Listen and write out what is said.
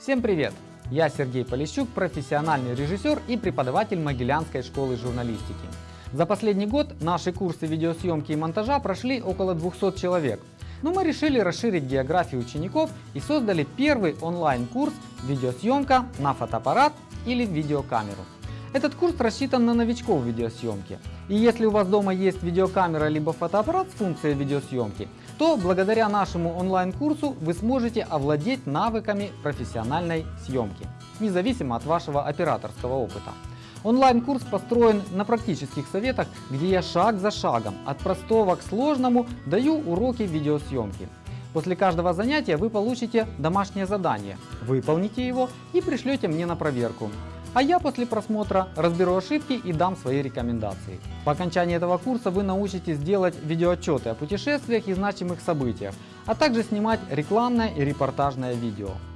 Всем привет! Я Сергей Полищук, профессиональный режиссер и преподаватель Могилянской школы журналистики. За последний год наши курсы видеосъемки и монтажа прошли около 200 человек. Но мы решили расширить географию учеников и создали первый онлайн-курс «Видеосъемка на фотоаппарат или видеокамеру». Этот курс рассчитан на новичков в видеосъемке. И если у вас дома есть видеокамера либо фотоаппарат с функцией видеосъемки, то благодаря нашему онлайн-курсу вы сможете овладеть навыками профессиональной съемки, независимо от вашего операторского опыта. Онлайн-курс построен на практических советах, где я шаг за шагом, от простого к сложному, даю уроки видеосъемки. После каждого занятия вы получите домашнее задание, выполните его и пришлете мне на проверку. А я после просмотра разберу ошибки и дам свои рекомендации. По окончании этого курса вы научитесь делать видеоотчеты о путешествиях и значимых событиях, а также снимать рекламное и репортажное видео.